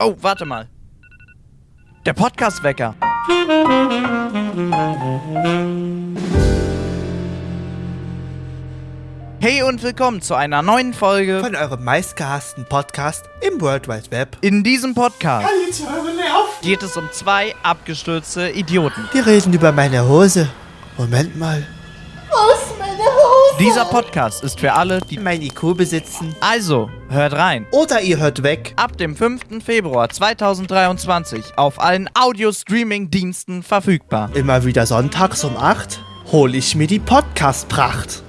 Oh, warte mal. Der Podcast-Wecker. Hey und willkommen zu einer neuen Folge von eurem meistgehassten Podcast im World Wide Web. In diesem Podcast geht es um zwei abgestürzte Idioten. Die reden über meine Hose. Moment mal. Dieser Podcast ist für alle, die mein IQ besitzen. Also, hört rein. Oder ihr hört weg. Ab dem 5. Februar 2023 auf allen Audio-Streaming-Diensten verfügbar. Immer wieder sonntags um 8 hole ich mir die Podcast-Pracht.